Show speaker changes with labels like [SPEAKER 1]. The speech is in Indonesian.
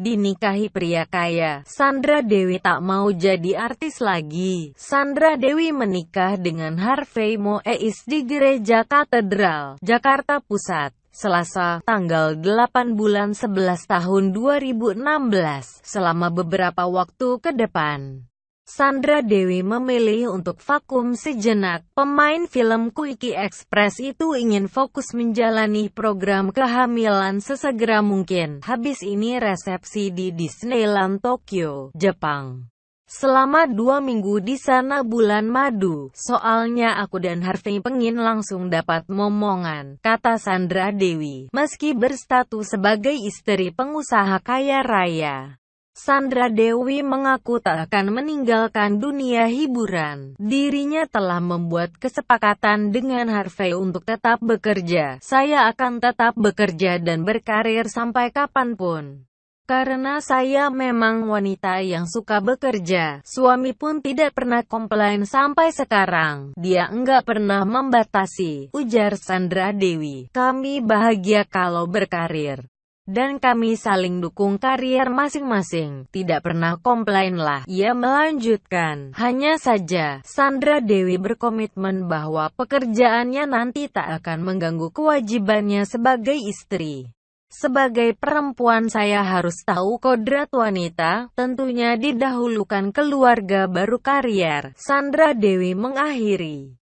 [SPEAKER 1] dinikahi pria kaya. Sandra Dewi tak mau jadi artis lagi. Sandra Dewi menikah dengan Harvey Moeis di Gereja Katedral, Jakarta Pusat. Selasa, tanggal 8 bulan 11 tahun 2016, selama beberapa waktu ke depan. Sandra Dewi memilih untuk vakum sejenak. Pemain film Quickie Express itu ingin fokus menjalani program kehamilan sesegera mungkin. Habis ini resepsi di Disneyland Tokyo, Jepang. Selama dua minggu di sana bulan madu, soalnya aku dan Harvey pengin langsung dapat momongan, kata Sandra Dewi, meski berstatus sebagai istri pengusaha kaya raya. Sandra Dewi mengaku tak akan meninggalkan dunia hiburan. Dirinya telah membuat kesepakatan dengan Harvey untuk tetap bekerja. Saya akan tetap bekerja dan berkarir sampai kapan pun. Karena saya memang wanita yang suka bekerja, suami pun tidak pernah komplain sampai sekarang. Dia enggak pernah membatasi, ujar Sandra Dewi. Kami bahagia kalau berkarir dan kami saling dukung karier masing-masing. Tidak pernah komplain lah. Ia melanjutkan, hanya saja, Sandra Dewi berkomitmen bahwa pekerjaannya nanti tak akan mengganggu kewajibannya sebagai istri. Sebagai perempuan saya harus tahu kodrat wanita, tentunya didahulukan keluarga baru karier. Sandra Dewi mengakhiri